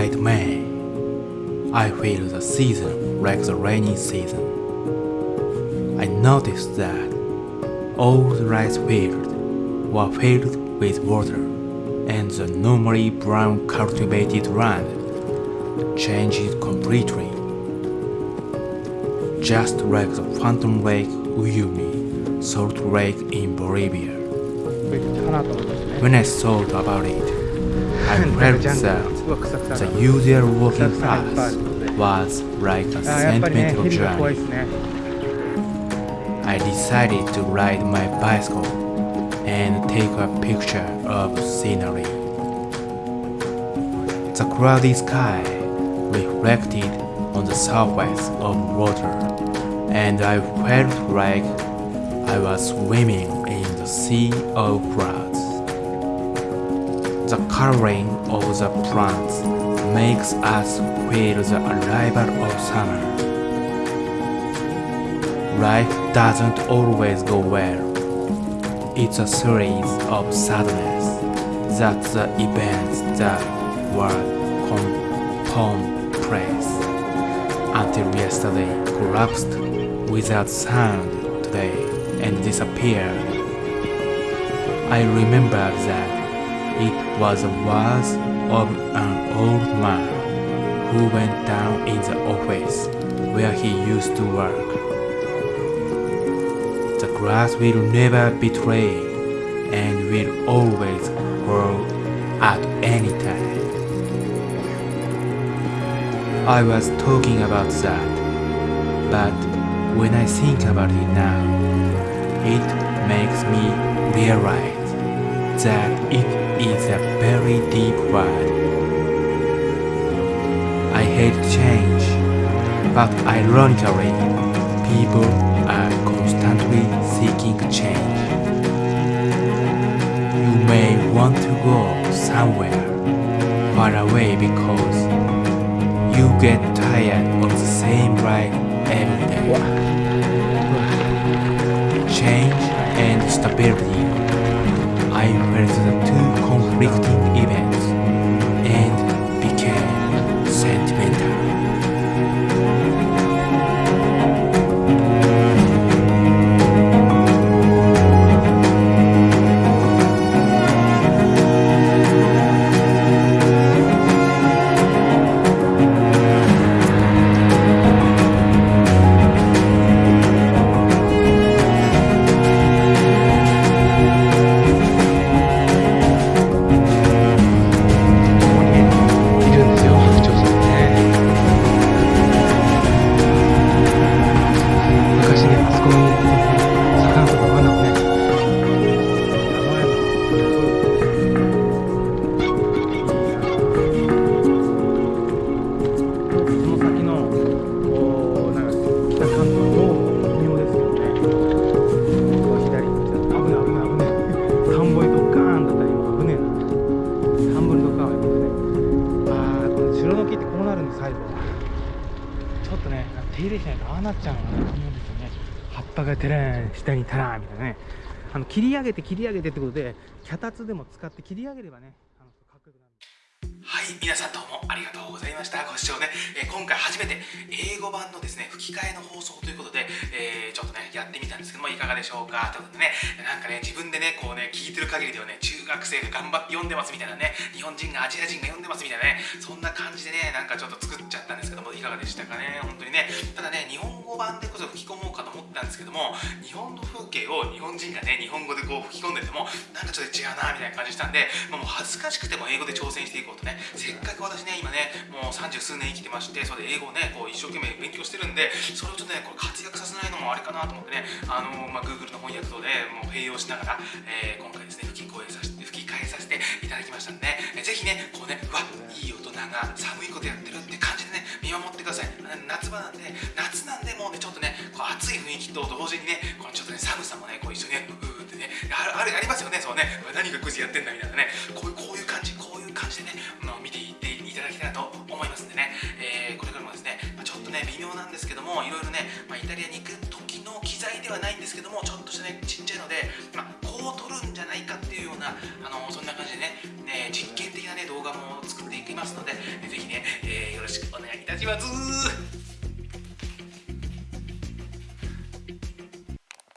at May. I feel the season like the rainy season. I noticed that all the rice fields were filled with water and the normally brown cultivated land changed completely. Just like the Phantom Lake Uyuni Salt Lake in Bolivia. When I thought about it, and read. The usual walking path was like a sentimental journey. I decided to ride my bicycle and take a picture of scenery. The cloudy sky reflected on the surface of water and I felt like I was swimming in the sea of clouds. The coloring of the plants makes us feel the arrival of summer. Life doesn't always go well. It's a series of sadness. that the events that were commonplace until yesterday collapsed without sound today and disappeared. I remember that it was the words of an old man who went down in the office where he used to work. The grass will never betray and will always grow at any time. I was talking about that, but when I think about it now, it makes me realize that it is a very deep word. I hate change, but ironically, people are constantly seeking change. You may want to go somewhere far away because you get tired of the same ride every day. Change and stability. Felt the two conflicting events なるんで最後ちょっとね手入れしないとああなっちゃうのかなと思うんですよね。葉っぱがてらん下にたらみたいなね。あの切り上げて切り上げてってことで脚立でも使って切り上げればねはい、皆さんどうもありがとうございました。ご視聴ね、えー今回初めて英語版のですね、吹き替えの放送ということで、えーちょっとね、やってみたんですけども、いかがでしょうか？ということでね、なんかね、自分でね、こうね、聞いてる限りではね、中学生が頑張って読んでますみたいなね、日本人がアジア人が読んでますみたいなね、そんな感じでね、なんかちょっと作っちゃったんですけども、いかがでしたかね、本当にね。ただね、日本語版でこそ吹き込もうかと思ったんですけども、日本の風景を日本人がね、日本語でこう吹き込んでても、なんかちょっと違うなみたいな感じしたんで、もう恥ずかしくても英語で挑戦していこうとね、せっかく私ね、今ね、もう三十数年生きてまして、それで英語をね、こう一生懸命勉強してるんで、それをちょっとね、これ活躍させないのもあれかなと思ってね、あのまあ、Google の翻訳等でもう併用しながら、えー今回ですね、吹き声させて、吹き替えさせていただきましたんでね、ぜひね、こうね、うわ、いい大人が寒いことやってるって感じでね、見守ってください。夏場なんで、夏なんでもうね、ちょっとね、こう暑い雰囲気と同時にね、このちょっとね、寒さもね、こう一緒にね、うーってね、あるありますよね、そうね、何がクイズやってんだみたいなね、こういうね、微妙なんですけども、いろいろね、まあイタリアに行く時の機材ではないんですけども、ちょっとしたね、ちっちゃいので、まあこう撮るんじゃないかっていうような、あのそんな感じでね、ね実験的なね、動画も作っていきますので、ぜひね、えーよろしくお願いいたします。